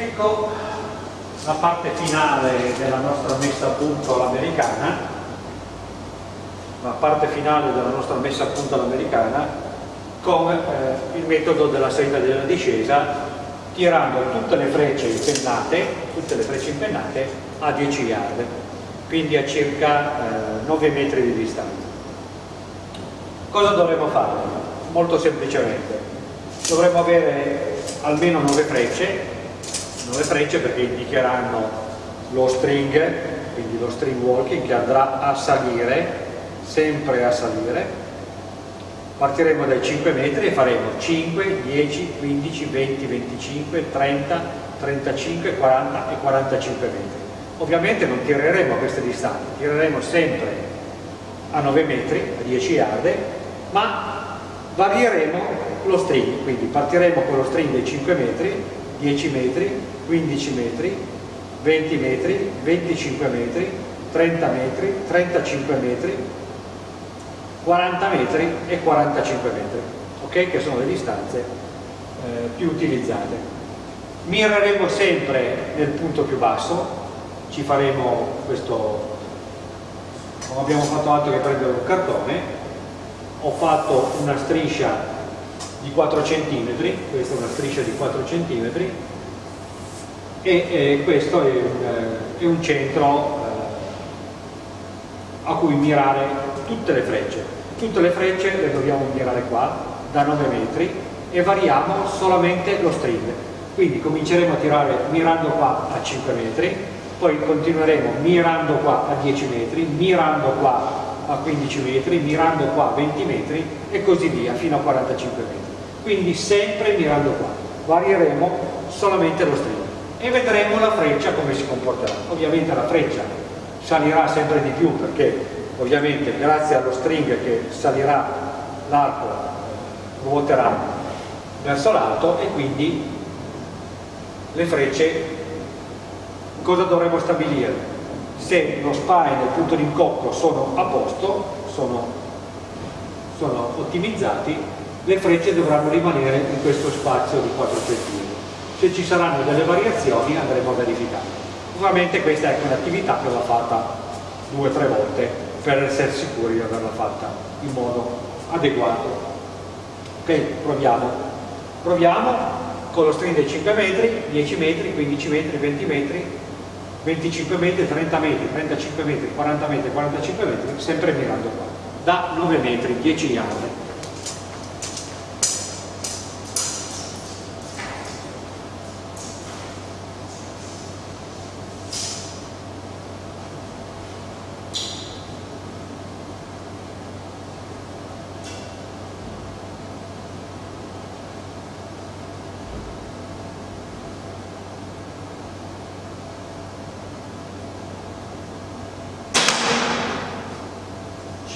Ecco la parte finale della nostra messa a punto all'americana, la parte finale della nostra messa a punto all'americana con eh, il metodo della salita e della discesa tirando tutte le frecce impennate, tutte le frecce impennate a 10 yard, quindi a circa eh, 9 metri di distanza. Cosa dovremmo fare? Molto semplicemente, dovremmo avere almeno 9 frecce 9 frecce perché indicheranno lo string, quindi lo string walking che andrà a salire, sempre a salire. Partiremo dai 5 metri e faremo 5, 10, 15, 20, 25, 30, 35, 40 e 45 metri. Ovviamente non tireremo a queste distanze, tireremo sempre a 9 metri, a 10 yard, ma varieremo lo string, quindi partiremo con lo string dei 5 metri, 10 metri, 15 metri, 20 metri, 25 metri, 30 metri, 35 metri, 40 metri e 45 metri, ok? Che sono le distanze eh, più utilizzate. Mireremo sempre nel punto più basso, ci faremo questo, non abbiamo fatto altro che prendere un cartone, ho fatto una striscia di 4 cm, questa è una striscia di 4 cm, e eh, questo è un, è un centro eh, a cui mirare tutte le frecce. Tutte le frecce le dobbiamo mirare qua, da 9 metri, e variamo solamente lo string. Quindi cominceremo a tirare mirando qua a 5 metri, poi continueremo mirando qua a 10 metri, mirando qua a 15 metri, mirando qua a 20 metri e così via fino a 45 metri. Quindi sempre mirando qua. Varieremo solamente lo string e vedremo la freccia come si comporterà. Ovviamente la freccia salirà sempre di più perché ovviamente grazie allo string che salirà l'arco ruoterà verso l'alto e quindi le frecce cosa dovremo stabilire? Se lo spine e il punto di incocco sono a posto, sono, sono ottimizzati, le frecce dovranno rimanere in questo spazio di 4 cm se ci saranno delle variazioni andremo a verificare. Ovviamente questa è un'attività che va fatta due o tre volte per essere sicuri di averla fatta in modo adeguato. Ok, proviamo. Proviamo con lo string dei 5 metri, 10 metri, 15 metri, 20 metri, 25 metri, 30 metri, 35 metri, 40 metri, 45 metri, sempre mirando qua. Da 9 metri, 10 yard.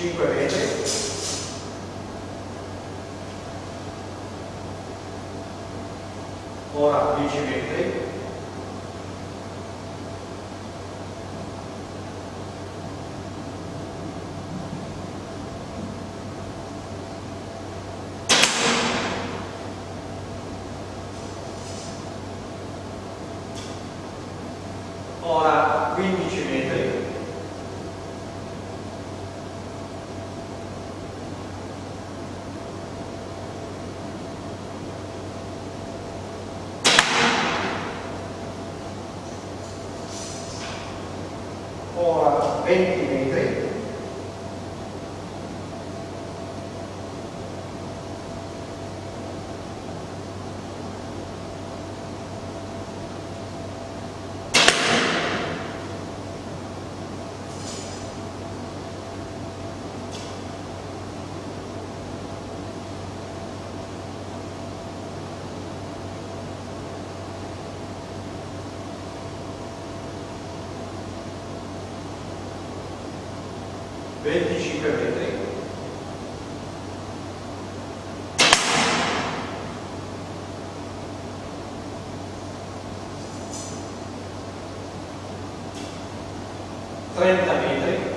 5 metri ora 10 metri. Ora 15 metri ora 20 metri venticinque metri. Trenta metri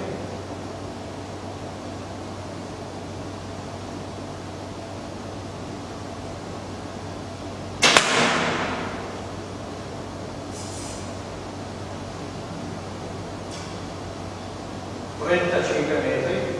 35 metri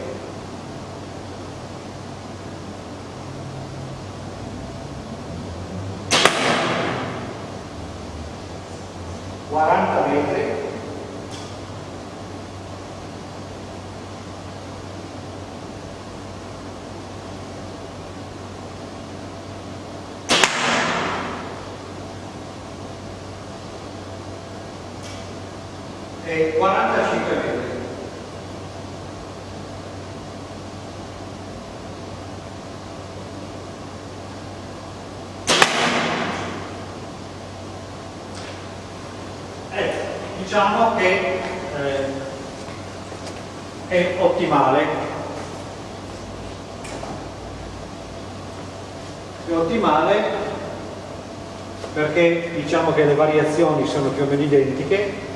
e 45 metri. Ecco, diciamo che eh, è ottimale. È ottimale perché diciamo che le variazioni sono più o meno identiche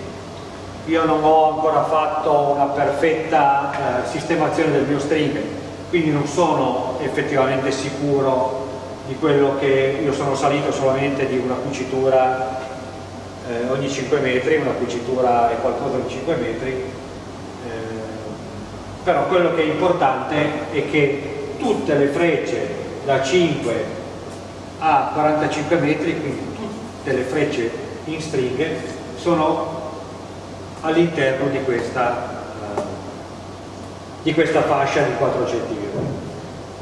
io non ho ancora fatto una perfetta eh, sistemazione del mio string quindi non sono effettivamente sicuro di quello che io sono salito solamente di una cucitura eh, ogni 5 metri una cucitura è qualcosa di 5 metri eh, però quello che è importante è che tutte le frecce da 5 a 45 metri quindi tutte le frecce in stringhe sono all'interno di uh, di questa fascia di 4 cm.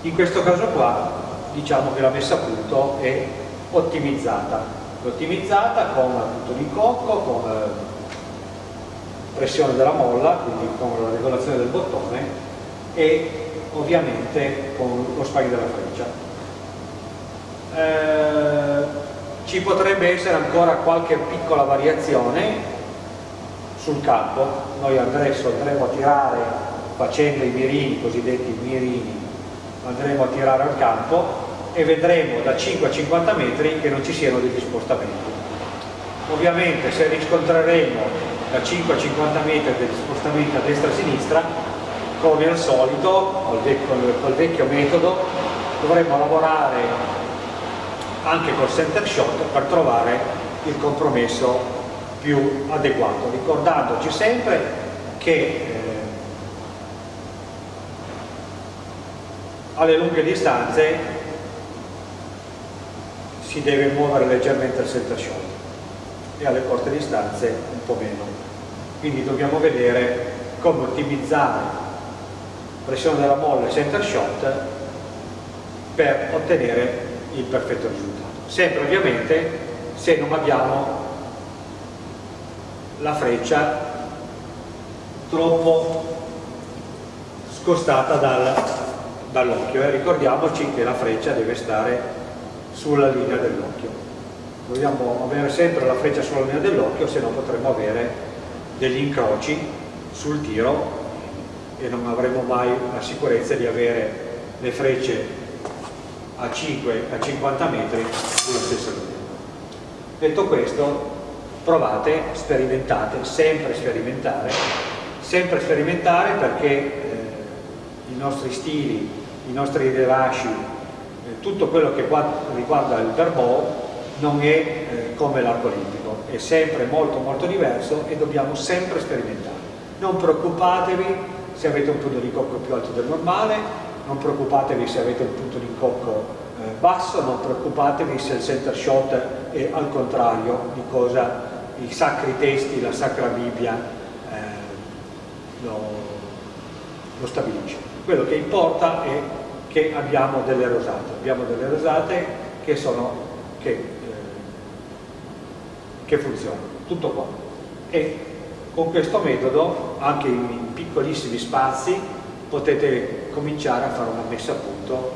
In questo caso qua diciamo che la messa a punto è ottimizzata, ottimizzata con punto di cocco, con uh, pressione della molla, quindi con la regolazione del bottone e ovviamente con lo spagno della freccia. Eh, ci potrebbe essere ancora qualche piccola variazione sul campo, noi adesso andremo a tirare facendo i mirini, cosiddetti mirini, andremo a tirare al campo e vedremo da 5 a 50 metri che non ci siano degli spostamenti. Ovviamente se riscontreremo da 5 a 50 metri degli spostamenti a destra e a sinistra, come al solito, col vecchio, col vecchio metodo, dovremo lavorare anche col center shot per trovare il compromesso più adeguato, ricordandoci sempre che eh, alle lunghe distanze si deve muovere leggermente il center shot e alle corte distanze un po' meno. Quindi dobbiamo vedere come ottimizzare pressione della molla e center shot per ottenere il perfetto risultato. Sempre ovviamente se non abbiamo la freccia troppo scostata dal, dall'occhio eh. ricordiamoci che la freccia deve stare sulla linea dell'occhio. Dobbiamo avere sempre la freccia sulla linea dell'occhio se no potremmo avere degli incroci sul tiro e non avremo mai la sicurezza di avere le frecce a 5 a 50 metri sulla stessa linea. Detto questo provate, sperimentate, sempre sperimentare, sempre sperimentare perché eh, i nostri stili, i nostri rilasci, tutto quello che riguarda il verbò non è eh, come l'arco olimpico, è sempre molto molto diverso e dobbiamo sempre sperimentare. Non preoccupatevi se avete un punto di cocco più alto del normale, non preoccupatevi se avete un punto di cocco eh, basso, non preoccupatevi se il center shot è al contrario di cosa i sacri testi, la Sacra Bibbia eh, lo, lo, stabilisce. Quello che importa è che abbiamo delle rosate, abbiamo delle rosate che, sono, che, eh, che funzionano, tutto qua. E con questo metodo, anche in piccolissimi spazi, potete cominciare a fare una messa a punto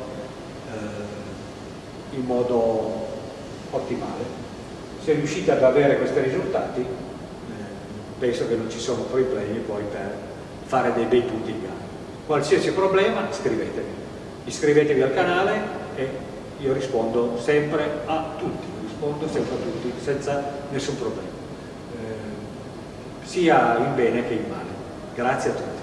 eh, in modo ottimale. Se riuscite ad avere questi risultati eh, penso che non ci sono problemi poi per fare dei bei punti in gara. Qualsiasi problema scrivetevi iscrivetevi al canale e io rispondo sempre a tutti rispondo sempre a tutti senza nessun problema. Eh, sia in bene che in male. Grazie a tutti